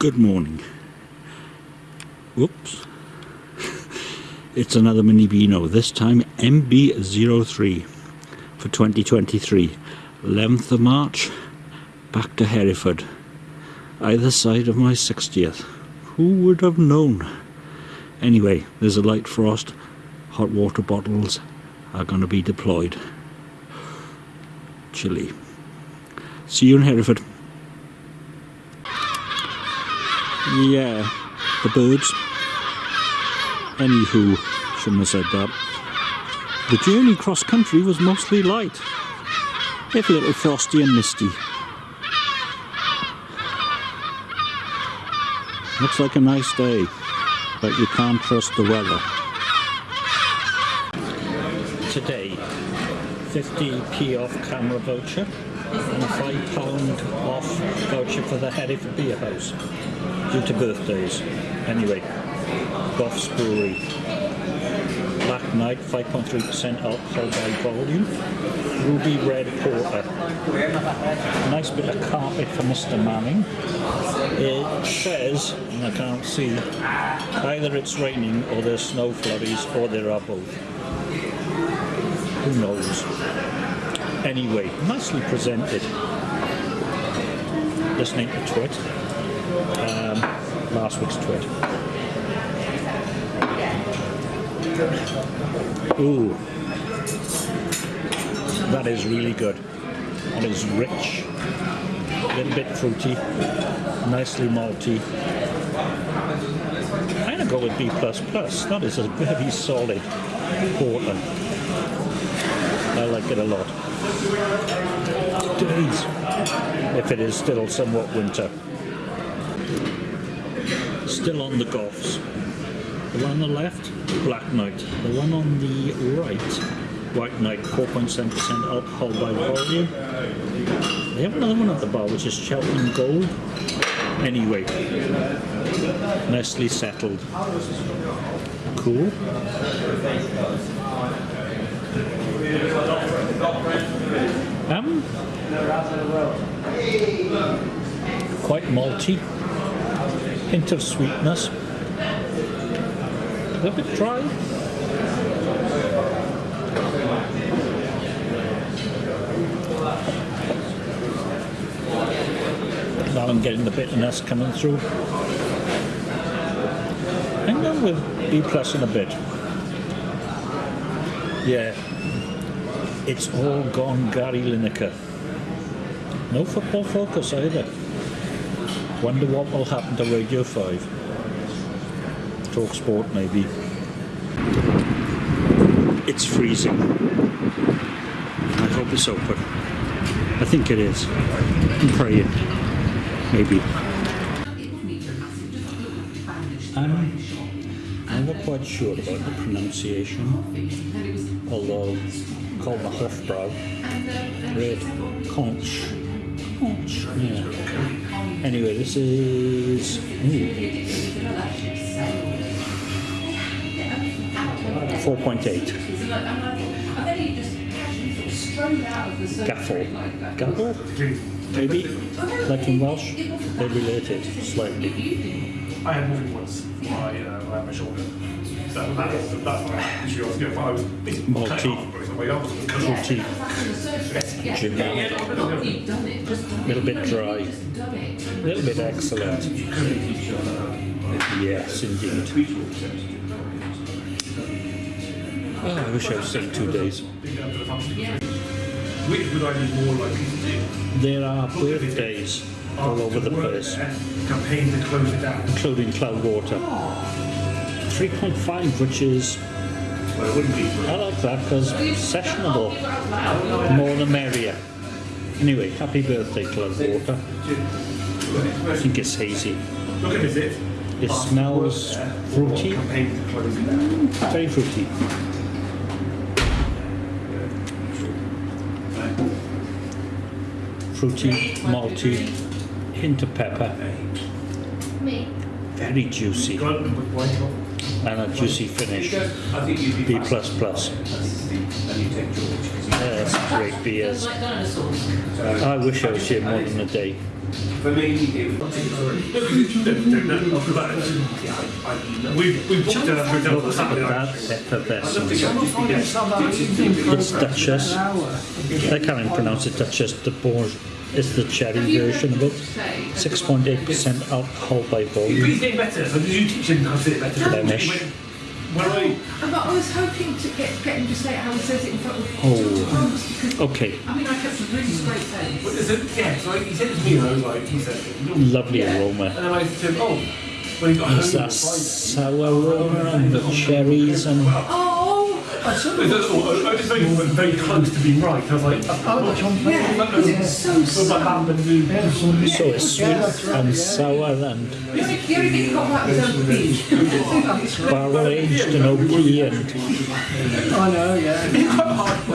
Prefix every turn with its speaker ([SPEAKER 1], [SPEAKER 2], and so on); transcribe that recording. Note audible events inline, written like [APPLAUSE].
[SPEAKER 1] Good morning. Whoops. [LAUGHS] It's another Mini Beano, this time MB03 for 2023. 11th of March, back to Hereford. Either side of my 60th. Who would have known? Anyway, there's a light frost. Hot water bottles are going to be deployed. Chilly. See you in Hereford. Yeah, the birds. Anywho, shouldn't have said that. The journey cross country was mostly light, if a little frosty and misty. Looks like a nice day, but you can't trust the weather. Today, 50p off camera voucher and a £5 off voucher for the Hereford Beer House due to birthdays. Anyway, Goff's Brewery. Black Knight, 5.3% alcohol by volume. Ruby Red Porter. Nice bit of carpet for Mr. Manning. It says, and I can't see, either it's raining or there's snow flurries or there are both. Who knows? Anyway, nicely presented. Listening to Twit. Um, last week's tweet. Ooh. That is really good. That is rich. A little bit fruity. Nicely malty. I'm gonna go with B++. Plus That is a very solid porter. I like it a lot. Days. If it is still somewhat winter. Still on the Goffs. The one on the left, Black Knight. The one on the right, White Knight, 4.7% alcohol by volume. They have another one at the bar, which is Cheltenham Gold. Anyway, nicely settled. Cool. Um, quite malty, hint of sweetness, a little bit dry. Now I'm getting the bitterness coming through. Hang on with B plus in a bit. Yeah, it's all gone Gary Lineker. No football focus either. Wonder what will happen to Radio 5. Talk sport maybe. It's freezing. I hope it's open. I think it is. I'm praying. Maybe. I'm, I'm not quite sure about the pronunciation, although called the Hofbrau. Red conch. Yeah. Anyway, this is. Ooh, 4.8. Gaffel. Gaffel? Maybe? Like in Welsh? They're related slightly.
[SPEAKER 2] I had moving once my, uh, my shoulder. That, that, that's what I actually was going for. I was basically
[SPEAKER 1] Multi.
[SPEAKER 2] cutting off, but my arms was cut off.
[SPEAKER 1] Multi. little bit dry. A little bit excellent. Yes, indeed. Oh, I wish I was still two days.
[SPEAKER 2] Which would I be more likely to do?
[SPEAKER 1] There are birthdays all over the place,
[SPEAKER 2] Campaign to close it down.
[SPEAKER 1] including Cloudwater. 3.5, which is,
[SPEAKER 2] Well, it wouldn't be.
[SPEAKER 1] I like that because sessionable. More the merrier. Anyway, happy birthday, Cloudwater. I think it's hazy.
[SPEAKER 2] Look at this. It.
[SPEAKER 1] It smells uh, fruity,
[SPEAKER 2] Campaign to close it down.
[SPEAKER 1] very fruity. Fruity, malty, hint of pepper, very juicy,
[SPEAKER 2] Got it with white top.
[SPEAKER 1] and a juicy finish.
[SPEAKER 3] I think you'd be
[SPEAKER 1] B plus plus.
[SPEAKER 3] and you take George. 'cause he-
[SPEAKER 1] That's great beers. I wish I was here more than a day.
[SPEAKER 3] For me, it was.
[SPEAKER 2] We we booked a hotel for Saturday night.
[SPEAKER 1] That effervescent.
[SPEAKER 3] It's
[SPEAKER 1] Duchess. I can't even pronounce it Duchess. The Bourge is the cherry version of it. 6.8% alcohol by
[SPEAKER 2] But
[SPEAKER 1] volume.
[SPEAKER 2] he's getting better. So did you teach him how to say it better?
[SPEAKER 1] Flemish.
[SPEAKER 2] When, when I
[SPEAKER 4] But I was hoping to get, get him to say how he says it in front of
[SPEAKER 1] Oh.
[SPEAKER 4] Thomas because
[SPEAKER 1] Okay,
[SPEAKER 4] I mean I kept a really straight face.
[SPEAKER 2] But there's a- yeah, so he said it to me and I was like, he said,
[SPEAKER 1] lovely
[SPEAKER 2] yeah.
[SPEAKER 1] aroma.
[SPEAKER 2] And then I said to him, oh, when he got home
[SPEAKER 1] Is that sour aroma and the cherries and
[SPEAKER 4] Oh,
[SPEAKER 2] I said, I was very, very close to being right. I was like, oh,
[SPEAKER 4] yeah, because it's so
[SPEAKER 2] happened
[SPEAKER 1] so it's sweet and sour and barrel aged and oaky and
[SPEAKER 5] I know, yeah.